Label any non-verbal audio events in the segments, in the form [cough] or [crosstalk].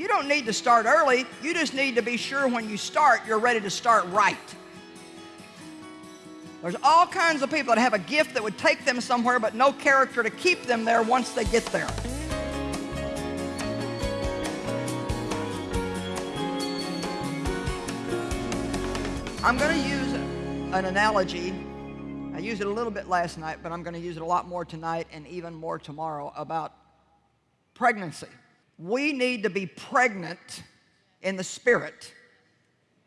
You don't need to start early. You just need to be sure when you start, you're ready to start right. There's all kinds of people that have a gift that would take them somewhere but no character to keep them there once they get there. I'm going to use an analogy. I used it a little bit last night, but I'm going to use it a lot more tonight and even more tomorrow about pregnancy. We need to be pregnant in the spirit.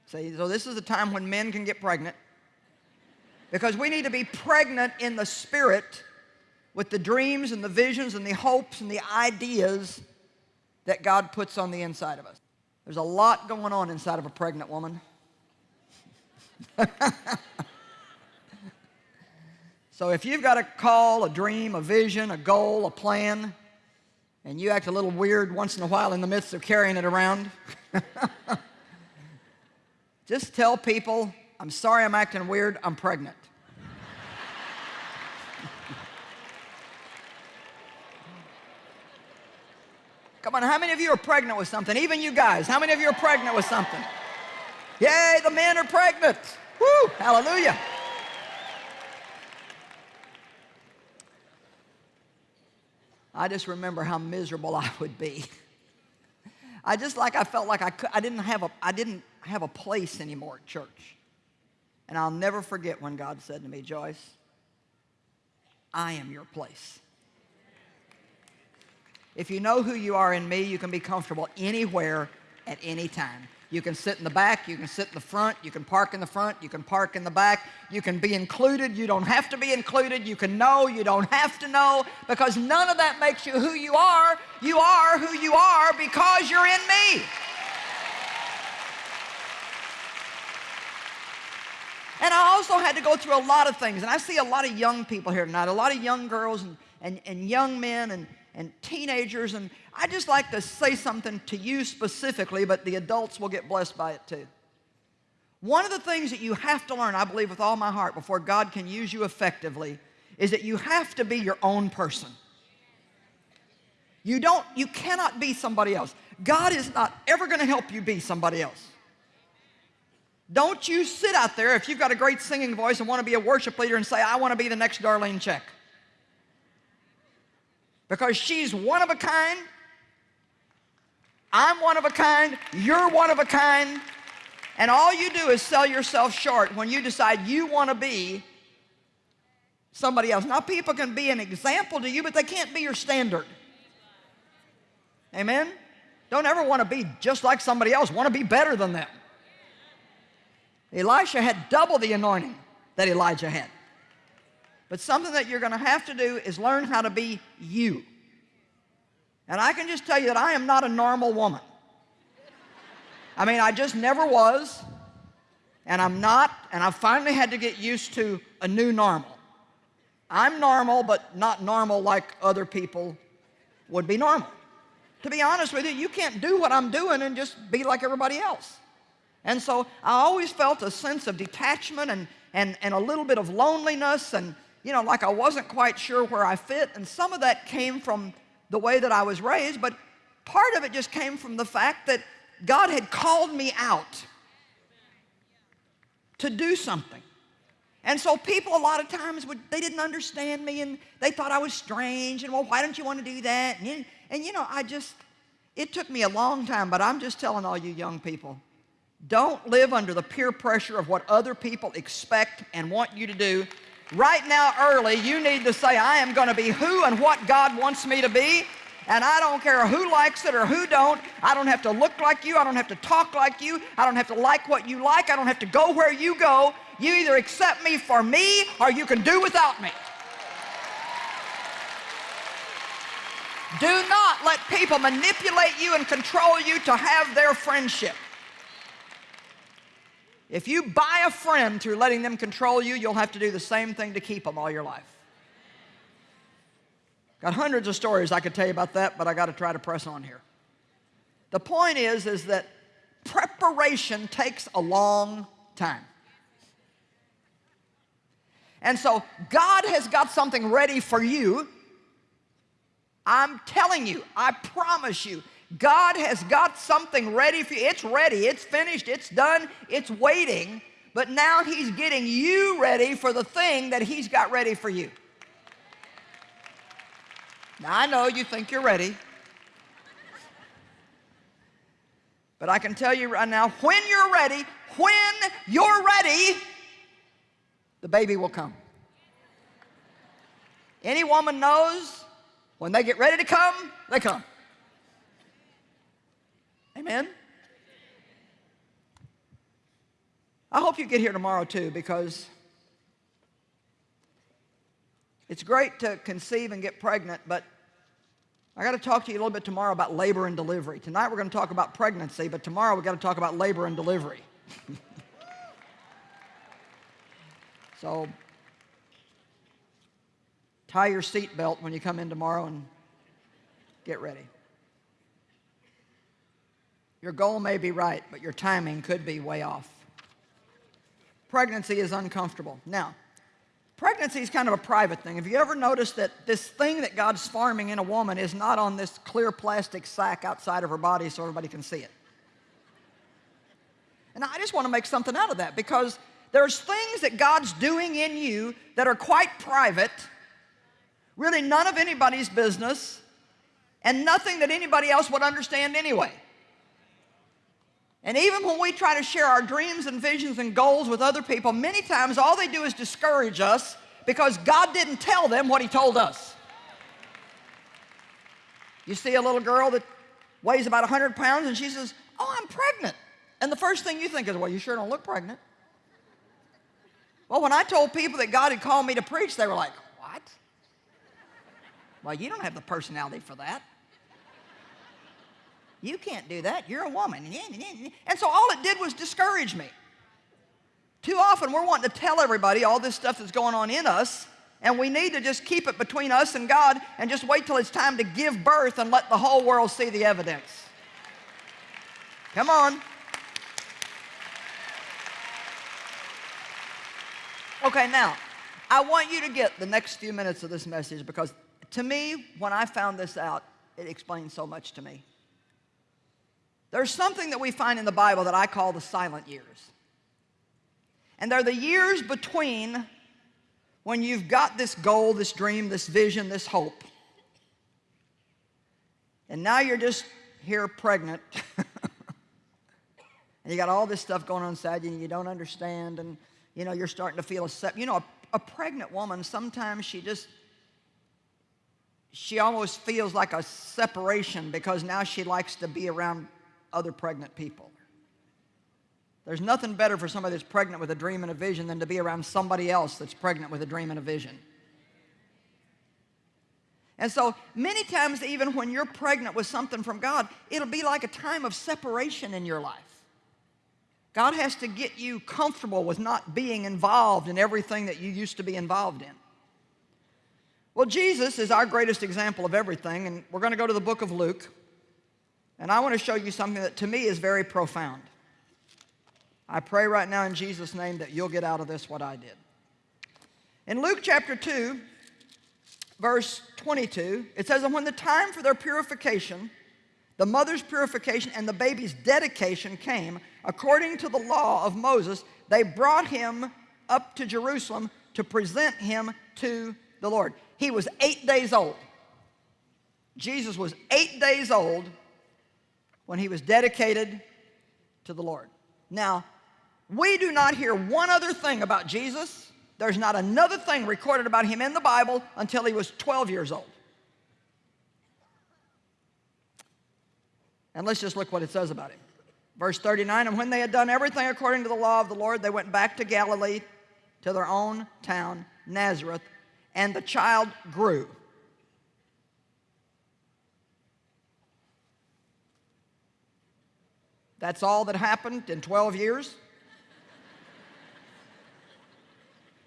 See, so this is the time when men can get pregnant. Because we need to be pregnant in the spirit with the dreams and the visions and the hopes and the ideas that God puts on the inside of us. There's a lot going on inside of a pregnant woman. [laughs] so if you've got a call, a dream, a vision, a goal, a plan, and you act a little weird once in a while in the midst of carrying it around, [laughs] just tell people, I'm sorry I'm acting weird, I'm pregnant. [laughs] Come on, how many of you are pregnant with something? Even you guys, how many of you are pregnant with something? Yay, the men are pregnant. Woo, hallelujah. I just remember how miserable [laughs] I would be. I just like I felt like I, could, I didn't have a I didn't have a place anymore at church. And I'll never forget when God said to me, Joyce, I am your place. If you know who you are in me, you can be comfortable anywhere at any time. You can sit in the back, you can sit in the front, you can park in the front, you can park in the back, you can be included, you don't have to be included, you can know, you don't have to know, because none of that makes you who you are. You are who you are because you're in me. And I also had to go through a lot of things, and I see a lot of young people here tonight, a lot of young girls and, and, and young men and, and teenagers, and I just like to say something to you specifically, but the adults will get blessed by it too. One of the things that you have to learn, I believe with all my heart, before God can use you effectively, is that you have to be your own person. You don't, you cannot be somebody else. God is not ever going to help you be somebody else. Don't you sit out there if you've got a great singing voice and want to be a worship leader and say, I want to be the next Darlene Zschech. Because she's one of a kind I'm one of a kind, you're one of a kind, and all you do is sell yourself short when you decide you want to be somebody else. Now, people can be an example to you, but they can't be your standard. Amen? Don't ever want to be just like somebody else. Want to be better than them. Elisha had double the anointing that Elijah had. But something that you're going to have to do is learn how to be you. And I can just tell you that I am not a normal woman. I mean, I just never was, and I'm not, and I finally had to get used to a new normal. I'm normal, but not normal like other people would be normal. To be honest with you, you can't do what I'm doing and just be like everybody else. And so I always felt a sense of detachment and, and, and a little bit of loneliness and, you know, like I wasn't quite sure where I fit. And some of that came from the way that I was raised, but part of it just came from the fact that God had called me out to do something. And so people a lot of times would, they didn't understand me and they thought I was strange and well, why don't you want to do that? And, and you know, I just, it took me a long time, but I'm just telling all you young people, don't live under the peer pressure of what other people expect and want you to do Right now, early, you need to say, I am going to be who and what God wants me to be. And I don't care who likes it or who don't. I don't have to look like you. I don't have to talk like you. I don't have to like what you like. I don't have to go where you go. You either accept me for me or you can do without me. Do not let people manipulate you and control you to have their friendship. If you buy a friend through letting them control you, you'll have to do the same thing to keep them all your life. Got hundreds of stories I could tell you about that, but I got to try to press on here. The point is, is that preparation takes a long time. And so God has got something ready for you. I'm telling you, I promise you, God has got something ready for you. It's ready, it's finished, it's done, it's waiting. But now He's getting you ready for the thing that He's got ready for you. Now, I know you think you're ready. But I can tell you right now, when you're ready, when you're ready, the baby will come. Any woman knows when they get ready to come, they come. Amen? I hope you get here tomorrow too because it's great to conceive and get pregnant, but I got to talk to you a little bit tomorrow about labor and delivery. Tonight we're going to talk about pregnancy, but tomorrow we've got to talk about labor and delivery. [laughs] so tie your seatbelt when you come in tomorrow and get ready. Your goal may be right, but your timing could be way off. Pregnancy is uncomfortable. Now, pregnancy is kind of a private thing. Have you ever noticed that this thing that God's farming in a woman is not on this clear plastic sack outside of her body so everybody can see it? And I just want to make something out of that because there's things that God's doing in you that are quite private, really none of anybody's business, and nothing that anybody else would understand anyway. And even when we try to share our dreams and visions and goals with other people, many times all they do is discourage us because God didn't tell them what He told us. You see a little girl that weighs about 100 pounds and she says, oh, I'm pregnant. And the first thing you think is, well, you sure don't look pregnant. Well, when I told people that God had called me to preach, they were like, what? Well, you don't have the personality for that. You can't do that. You're a woman. And so all it did was discourage me. Too often we're wanting to tell everybody all this stuff that's going on in us, and we need to just keep it between us and God and just wait till it's time to give birth and let the whole world see the evidence. Come on. Okay, now, I want you to get the next few minutes of this message because to me, when I found this out, it explained so much to me. There's something that we find in the Bible that I call the silent years. And they're the years between when you've got this goal, this dream, this vision, this hope. And now you're just here pregnant. [laughs] and you got all this stuff going on inside you and you don't understand and you know you're starting to feel a you know a, a pregnant woman sometimes she just she almost feels like a separation because now she likes to be around other pregnant people. There's nothing better for somebody that's pregnant with a dream and a vision than to be around somebody else that's pregnant with a dream and a vision. And so many times, even when you're pregnant with something from God, it'll be like a time of separation in your life. God has to get you comfortable with not being involved in everything that you used to be involved in. Well, Jesus is our greatest example of everything, and we're going to go to the book of Luke. And I want to show you something that to me is very profound. I pray right now in Jesus' name that you'll get out of this what I did. In Luke chapter 2, verse 22, it says, And when the time for their purification, the mother's purification and the baby's dedication came, according to the law of Moses, they brought him up to Jerusalem to present him to the Lord. He was eight days old. Jesus was eight days old when he was dedicated to the Lord. Now, we do not hear one other thing about Jesus. There's not another thing recorded about him in the Bible until he was 12 years old. And let's just look what it says about him. Verse 39, and when they had done everything according to the law of the Lord, they went back to Galilee, to their own town, Nazareth, and the child grew. That's all that happened in 12 years?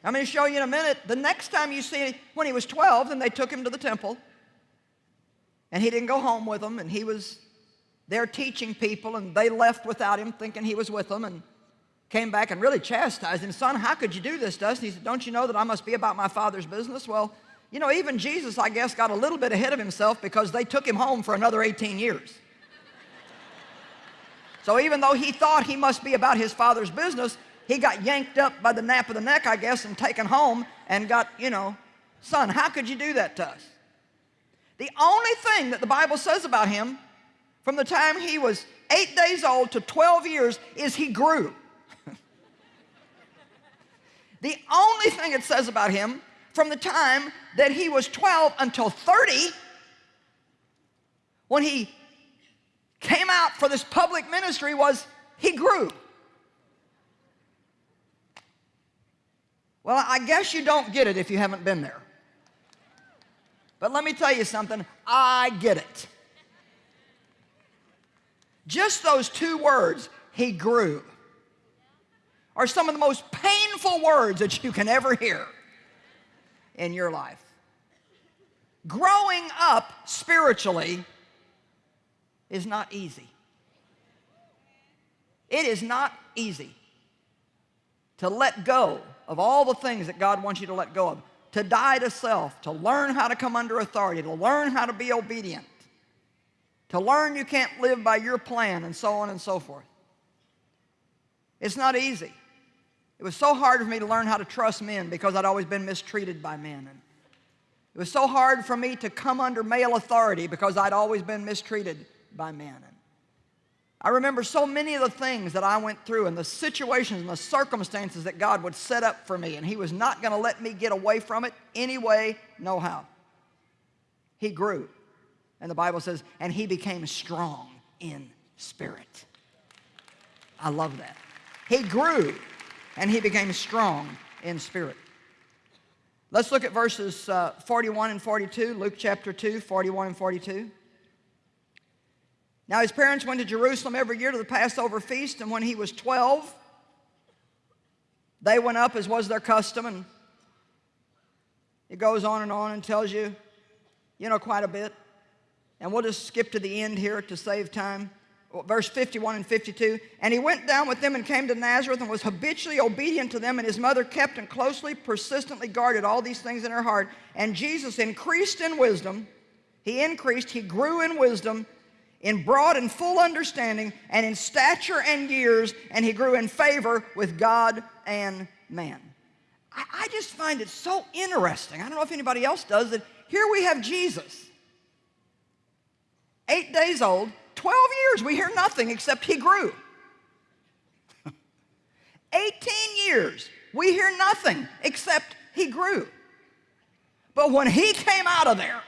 I'm going to show you in a minute. The next time you see when he was 12, then they took him to the temple. And he didn't go home with them. And he was there teaching people. And they left without him thinking he was with them. And came back and really chastised him. Son, how could you do this to us? And he said, don't you know that I must be about my father's business? Well, you know, even Jesus, I guess, got a little bit ahead of himself because they took him home for another 18 years. So even though he thought he must be about his father's business, he got yanked up by the nape of the neck, I guess, and taken home and got, you know, son, how could you do that to us? The only thing that the Bible says about him from the time he was eight days old to 12 years is he grew. [laughs] the only thing it says about him from the time that he was 12 until 30, when he came out for this public ministry, was he grew. Well, I guess you don't get it if you haven't been there. But let me tell you something, I get it. Just those two words, he grew, are some of the most painful words that you can ever hear in your life. Growing up spiritually is not easy. It is not easy to let go of all the things that God wants you to let go of, to die to self, to learn how to come under authority, to learn how to be obedient, to learn you can't live by your plan, and so on and so forth. It's not easy. It was so hard for me to learn how to trust men because I'd always been mistreated by men. And it was so hard for me to come under male authority because I'd always been mistreated by men. I remember so many of the things that I went through and the situations and the circumstances that God would set up for me, and He was not going to let me get away from it any way, no how. He grew. And the Bible says, and he became strong in spirit. I love that. He grew and he became strong in spirit. Let's look at verses uh, 41 and 42, Luke chapter 2, 41 and 42. Now his parents went to Jerusalem every year to the Passover feast, and when he was 12, they went up as was their custom, and it goes on and on and tells you, you know, quite a bit. And we'll just skip to the end here to save time. Verse 51 and 52. And he went down with them and came to Nazareth and was habitually obedient to them. And his mother kept and closely, persistently guarded all these things in her heart. And Jesus increased in wisdom. He increased, he grew in wisdom, in broad and full understanding, and in stature and years. And he grew in favor with God and man. I, I just find it so interesting. I don't know if anybody else does that. Here we have Jesus eight days old, 12 years, we hear nothing except he grew. [laughs] 18 years, we hear nothing except he grew. But when he came out of there,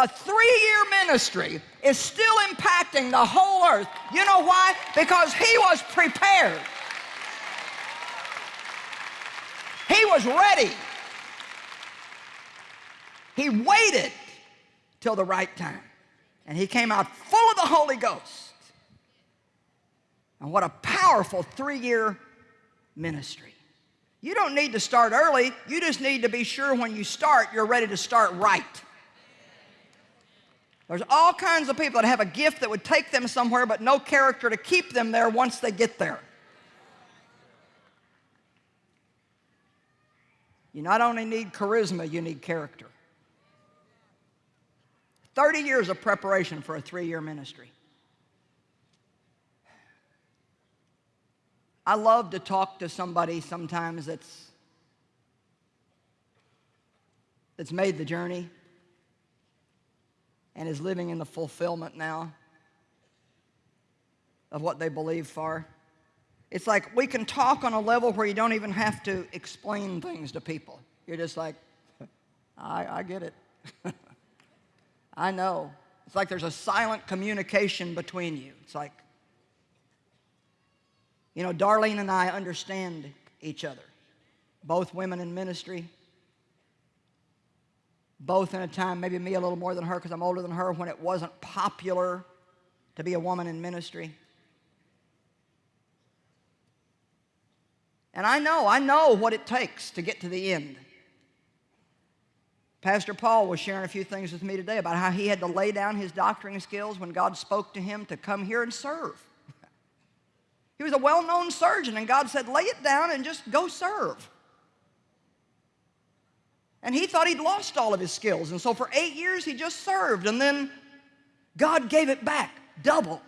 a three-year ministry is still impacting the whole earth. You know why? Because he was prepared. He was ready. He waited till the right time. And he came out full of the Holy Ghost. And what a powerful three-year ministry. You don't need to start early. You just need to be sure when you start, you're ready to start right. There's all kinds of people that have a gift that would take them somewhere but no character to keep them there once they get there. You not only need charisma, you need character. 30 years of preparation for a three-year ministry. I love to talk to somebody sometimes that's that's made the journey and is living in the fulfillment now of what they believe for. It's like we can talk on a level where you don't even have to explain things to people. You're just like, I, I get it. [laughs] I know. It's like there's a silent communication between you. It's like, you know, Darlene and I understand each other. Both women in ministry. Both in a time, maybe me a little more than her because I'm older than her, when it wasn't popular to be a woman in ministry. And I know, I know what it takes to get to the end. Pastor Paul was sharing a few things with me today about how he had to lay down his doctoring skills when God spoke to him to come here and serve. [laughs] he was a well-known surgeon, and God said, lay it down and just go serve. And he thought he'd lost all of his skills, and so for eight years he just served, and then God gave it back, double.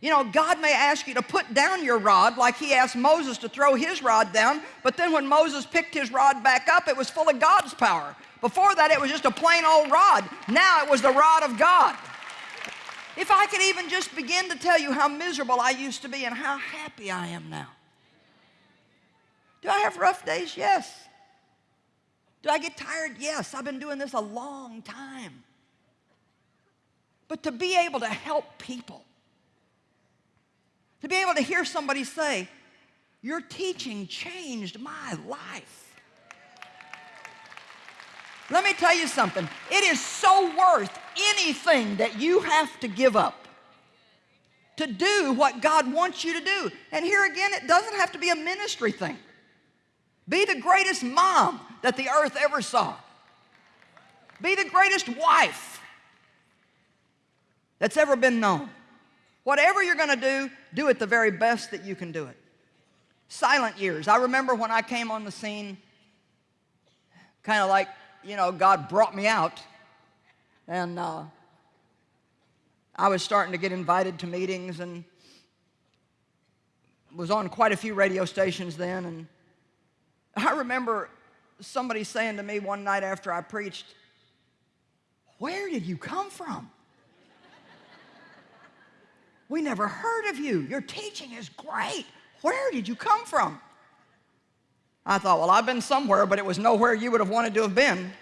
You know, God may ask you to put down your rod like he asked Moses to throw his rod down, but then when Moses picked his rod back up, it was full of God's power. Before that, it was just a plain old rod. Now it was the rod of God. If I could even just begin to tell you how miserable I used to be and how happy I am now. Do I have rough days? Yes. Do I get tired? Yes. I've been doing this a long time. But to be able to help people, to be able to hear somebody say, Your teaching changed my life. Let me tell you something. It is so worth anything that you have to give up to do what God wants you to do. And here again, it doesn't have to be a ministry thing. Be the greatest mom that the earth ever saw. Be the greatest wife that's ever been known. Whatever you're going to do, do it the very best that you can do it. Silent years. I remember when I came on the scene, kind of like, you know, God brought me out. And uh, I was starting to get invited to meetings and was on quite a few radio stations then. And I remember somebody saying to me one night after I preached, Where did you come from? [laughs] We never heard of you. Your teaching is great. Where did you come from? I thought, well, I've been somewhere, but it was nowhere you would have wanted to have been.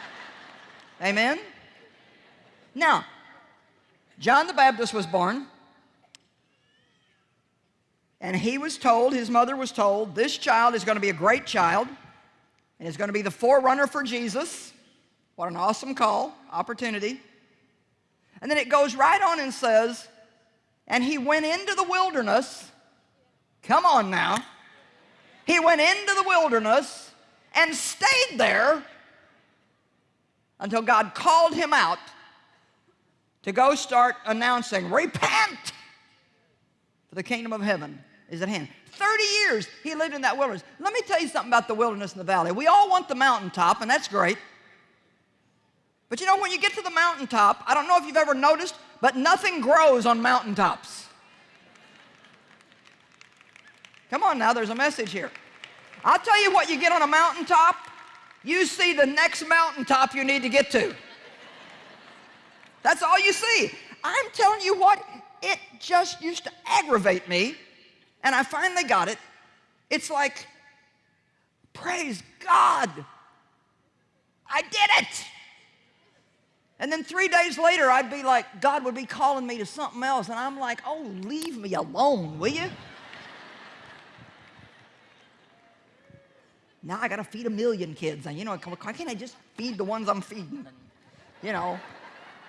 [laughs] Amen? Now, John the Baptist was born, and he was told, his mother was told, this child is going to be a great child, and is going to be the forerunner for Jesus. What an awesome call, opportunity. And then it goes right on and says, and he went into the wilderness. Come on now. He went into the wilderness and stayed there until God called him out to go start announcing, repent, for the kingdom of heaven is at hand. 30 years he lived in that wilderness. Let me tell you something about the wilderness and the valley. We all want the mountaintop, and that's great. But you know, when you get to the mountaintop, I don't know if you've ever noticed, but nothing grows on mountaintops. Come on now, there's a message here. I'll tell you what you get on a mountaintop. You see the next mountaintop you need to get to. That's all you see. I'm telling you what, it just used to aggravate me, and I finally got it. It's like, praise God, I did it. And then three days later, I'd be like, God would be calling me to something else, and I'm like, oh, leave me alone, will you? now I got to feed a million kids. And, you know, why can't I just feed the ones I'm feeding? And, you know,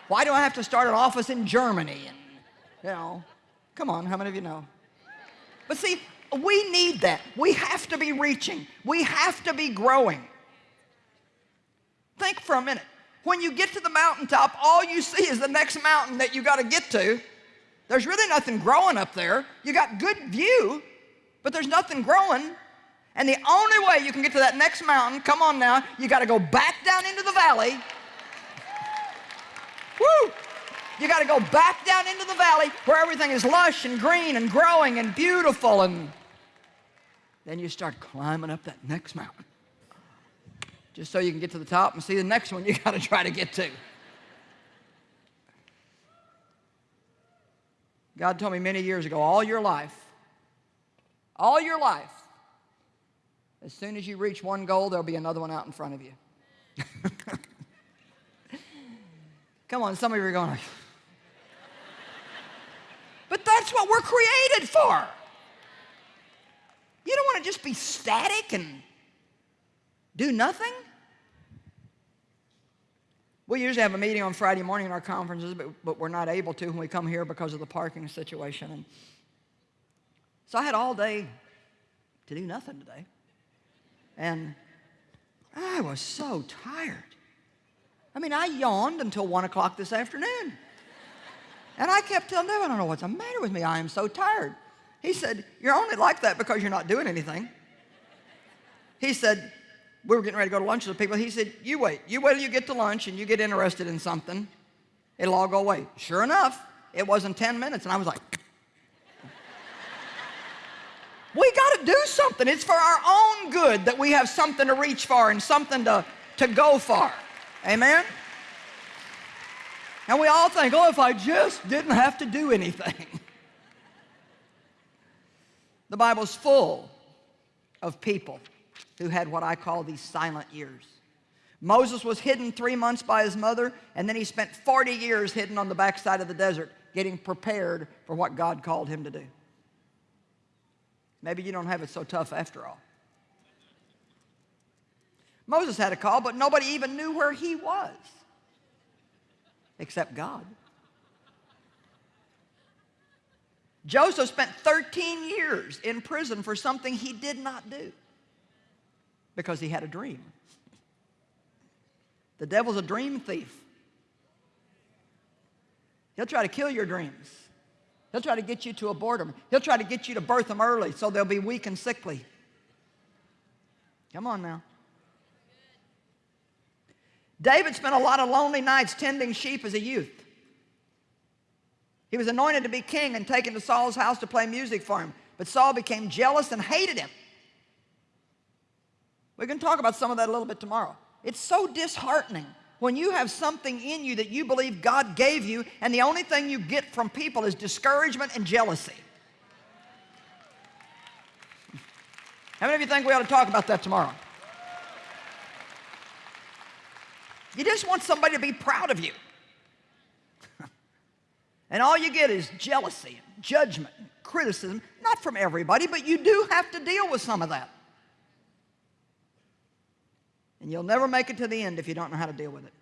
why do I have to start an office in Germany? And, you know, come on, how many of you know? But see, we need that. We have to be reaching. We have to be growing. Think for a minute. When you get to the mountaintop, all you see is the next mountain that you got to get to. There's really nothing growing up there. You got good view, but there's nothing growing. And the only way you can get to that next mountain, come on now, you got to go back down into the valley. Woo! You got to go back down into the valley where everything is lush and green and growing and beautiful. And then you start climbing up that next mountain. Just so you can get to the top and see the next one you [laughs] got to try to get to. God told me many years ago, all your life, all your life, as soon as you reach one goal, there'll be another one out in front of you. [laughs] Come on, some of you are going, that's what we're created for. You don't want to just be static and do nothing. We usually have a meeting on Friday morning in our conferences, but, but we're not able to when we come here because of the parking situation. And so I had all day to do nothing today. And I was so tired. I mean, I yawned until 1 o'clock this afternoon. And I kept telling him, I don't know what's the matter with me. I am so tired. He said, You're only like that because you're not doing anything. He said, We were getting ready to go to lunch with people. He said, You wait. You wait till you get to lunch and you get interested in something. It'll all go away. Sure enough, it wasn't 10 minutes, and I was like, [laughs] we got to do something. It's for our own good that we have something to reach for and something to, to go for. Amen? And we all think, oh, if I just didn't have to do anything. [laughs] the Bible's full of people who had what I call these silent years. Moses was hidden three months by his mother, and then he spent 40 years hidden on the backside of the desert, getting prepared for what God called him to do. Maybe you don't have it so tough after all. Moses had a call, but nobody even knew where he was except God. Joseph spent 13 years in prison for something he did not do because he had a dream. The devil's a dream thief. He'll try to kill your dreams. He'll try to get you to abort them. He'll try to get you to birth them early so they'll be weak and sickly. Come on now. David spent a lot of lonely nights tending sheep as a youth. He was anointed to be king and taken to Saul's house to play music for him. But Saul became jealous and hated him. We're going to talk about some of that a little bit tomorrow. It's so disheartening when you have something in you that you believe God gave you and the only thing you get from people is discouragement and jealousy. How many of you think we ought to talk about that tomorrow? You just want somebody to be proud of you. [laughs] and all you get is jealousy, judgment, criticism, not from everybody, but you do have to deal with some of that. And you'll never make it to the end if you don't know how to deal with it.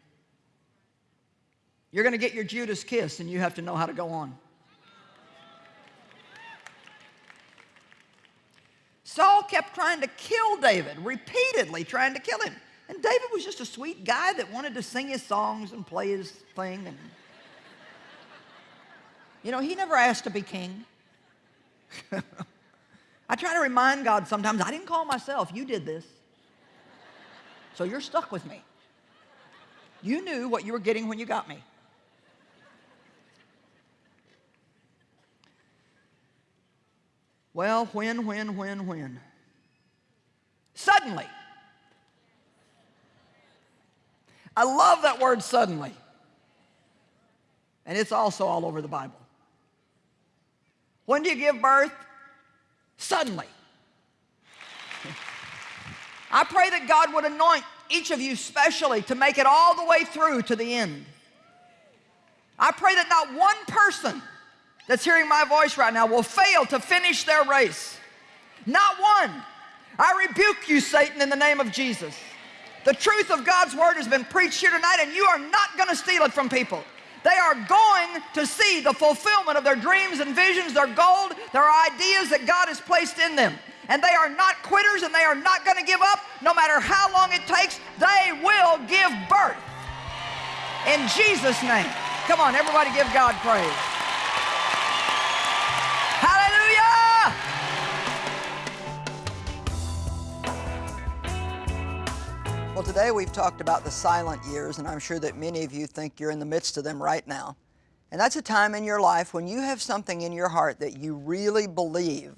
You're going to get your Judas kiss, and you have to know how to go on. Saul kept trying to kill David, repeatedly trying to kill him. And David was just a sweet guy that wanted to sing his songs and play his thing. And, you know, he never asked to be king. [laughs] I try to remind God sometimes, I didn't call myself, you did this. So you're stuck with me. You knew what you were getting when you got me. Well, when, when, when, when? Suddenly. I love that word suddenly. And it's also all over the Bible. When do you give birth? Suddenly. [laughs] I pray that God would anoint each of you specially to make it all the way through to the end. I pray that not one person that's hearing my voice right now will fail to finish their race. Not one. I rebuke you, Satan, in the name of Jesus. The truth of God's word has been preached here tonight, and you are not going to steal it from people. They are going to see the fulfillment of their dreams and visions, their gold, their ideas that God has placed in them and they are not quitters and they are not going to give up no matter how long it takes. They will give birth. In Jesus' name. Come on, everybody give God praise. Well, today we've talked about the silent years, and I'm sure that many of you think you're in the midst of them right now. And that's a time in your life when you have something in your heart that you really believe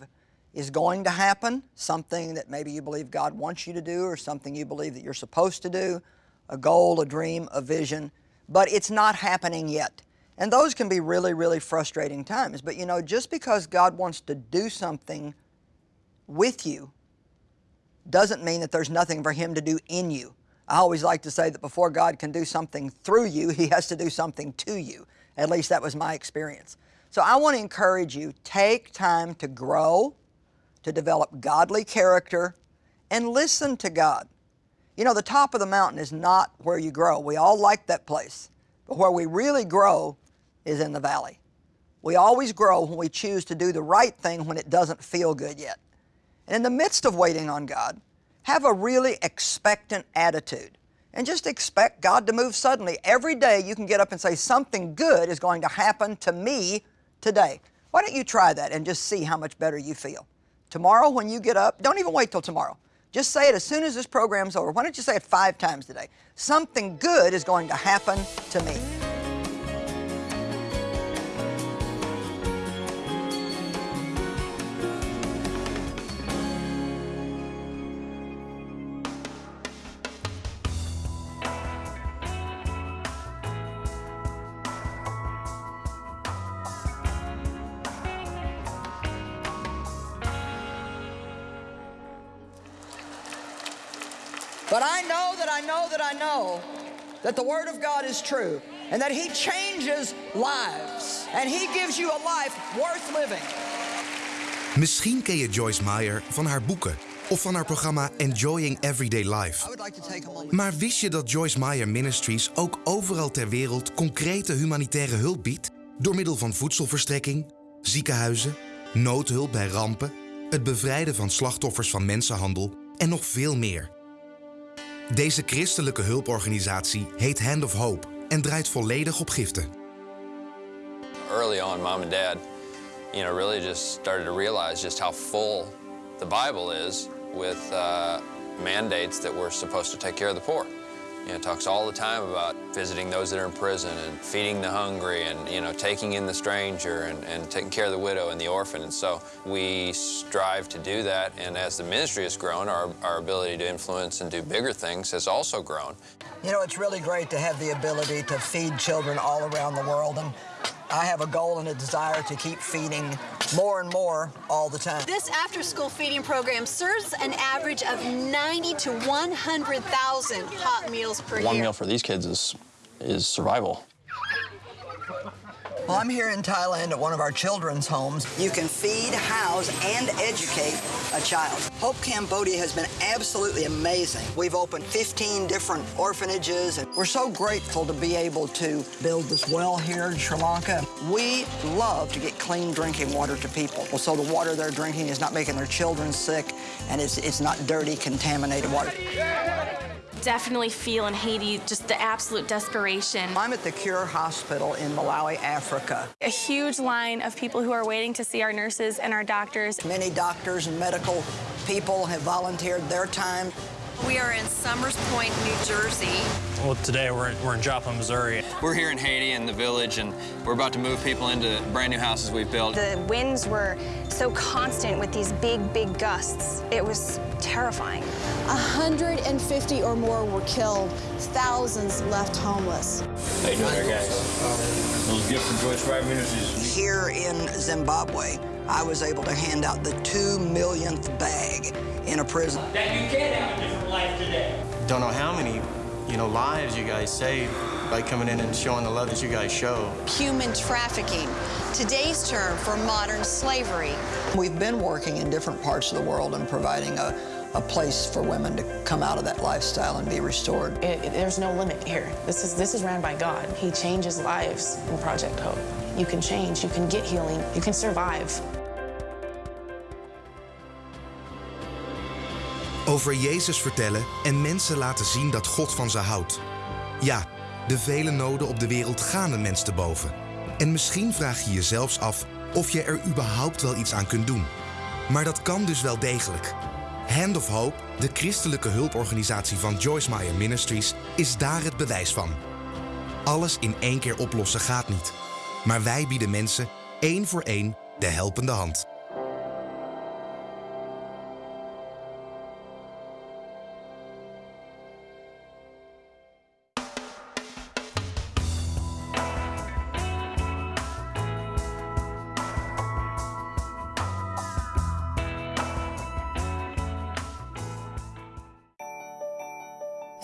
is going to happen, something that maybe you believe God wants you to do or something you believe that you're supposed to do, a goal, a dream, a vision, but it's not happening yet. And those can be really, really frustrating times. But you know, just because God wants to do something with you doesn't mean that there's nothing for Him to do in you. I always like to say that before God can do something through you, He has to do something to you. At least that was my experience. So I want to encourage you, take time to grow, to develop godly character, and listen to God. You know, the top of the mountain is not where you grow. We all like that place. But where we really grow is in the valley. We always grow when we choose to do the right thing when it doesn't feel good yet. And in the midst of waiting on God, have a really expectant attitude and just expect God to move suddenly. Every day you can get up and say, something good is going to happen to me today. Why don't you try that and just see how much better you feel? Tomorrow when you get up, don't even wait till tomorrow. Just say it as soon as this program's over. Why don't you say it five times today? Something good is going to happen to me. Know that the Word of God is true and that He changes lives and He gives you a life worth living. Misschien ken je Joyce Meyer van haar boeken of van haar programma Enjoying Everyday Life. Maar wist je dat Joyce Meyer Ministries ook overal ter wereld concrete humanitaire hulp biedt? Door middel van voedselverstrekking, ziekenhuizen, noodhulp bij rampen, het bevrijden van slachtoffers van mensenhandel en nog veel meer. Deze christelijke hulporganisatie heet Hand of Hope en draait volledig op giften. Early on, mom and dad, you know, really just started to realize just how full the Bible is with uh, mandates that we're supposed to take care of the poor. You know, it talks all the time about visiting those that are in prison and feeding the hungry and, you know, taking in the stranger and, and taking care of the widow and the orphan. And so we strive to do that. And as the ministry has grown, our, our ability to influence and do bigger things has also grown. You know, it's really great to have the ability to feed children all around the world. And I have a goal and a desire to keep feeding more and more all the time. This after-school feeding program serves an average of 90 to 100,000 hot meals per One year. One meal for these kids is, is survival. Well, I'm here in Thailand at one of our children's homes. You can feed, house, and educate a child. Hope Cambodia has been absolutely amazing. We've opened 15 different orphanages, and we're so grateful to be able to build this well here in Sri Lanka. We love to get clean drinking water to people. So the water they're drinking is not making their children sick, and it's, it's not dirty, contaminated water. Definitely feel in Haiti just the absolute desperation. I'm at the Cure Hospital in Malawi, Africa. A huge line of people who are waiting to see our nurses and our doctors. Many doctors and medical people have volunteered their time. We are in Somers Point, New Jersey. Well, today we're in, we're in Joplin, Missouri. We're here in Haiti in the village, and we're about to move people into brand new houses we've built. The winds were so constant with these big, big gusts. It was terrifying. 150 or more were killed, thousands left homeless. How you doing there, guys? Those gifts from Joyce Meyer Ministries. Here in Zimbabwe, I was able to hand out the two millionth bag in a prison. That you can have a different life today. Don't know how many, you know, lives you guys saved by coming in and showing the love that you guys show. Human trafficking, today's term for modern slavery. We've been working in different parts of the world and providing a, a place for women to come out of that lifestyle and be restored. It, it- there's no limit here. This is this is ran by God. He changes lives in Project Hope. You can change. You can get healing. You can survive. Over Jezus vertellen en mensen laten zien dat God van ze houdt. Ja, de vele noden op de wereld gaan een mens te boven. En misschien vraag je je zelfs af of je er überhaupt wel iets aan kunt doen. Maar dat kan dus wel degelijk. Hand of Hope, de christelijke hulporganisatie van Joyce Meyer Ministries, is daar het bewijs van. Alles in één keer oplossen gaat niet. Maar wij bieden mensen één voor één de helpende hand.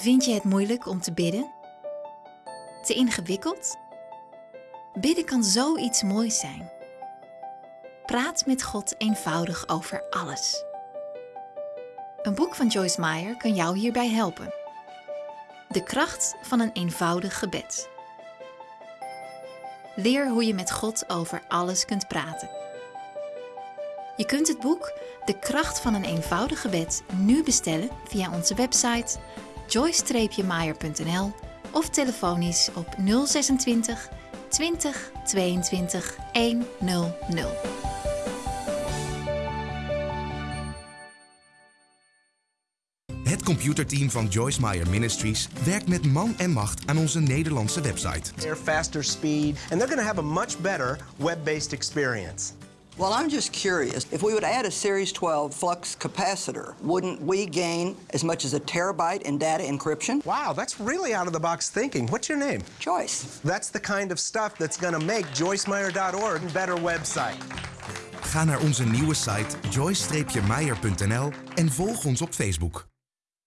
Vind je het moeilijk om te bidden? Te ingewikkeld? Bidden kan zoiets moois zijn. Praat met God eenvoudig over alles. Een boek van Joyce Meyer kan jou hierbij helpen. De kracht van een eenvoudig gebed. Leer hoe je met God over alles kunt praten. Je kunt het boek De kracht van een eenvoudig gebed nu bestellen via onze website joyce-meyer.nl of telefonisch op 026 20 22 100. Het computerteam van Joyce Meyer Ministries werkt met man en macht aan onze Nederlandse website. They're faster speed, and they're going to have a much better web-based experience. Well, I'm just curious. If we would add a Series 12 flux capacitor, wouldn't we gain as much as a terabyte in data encryption? Wow, that's really out of the box thinking. What's your name? Joyce. That's the kind of stuff that's going to make joycemeyer.org a better website. Ga naar onze nieuwe site joyce-meyer.nl en volg ons op Facebook.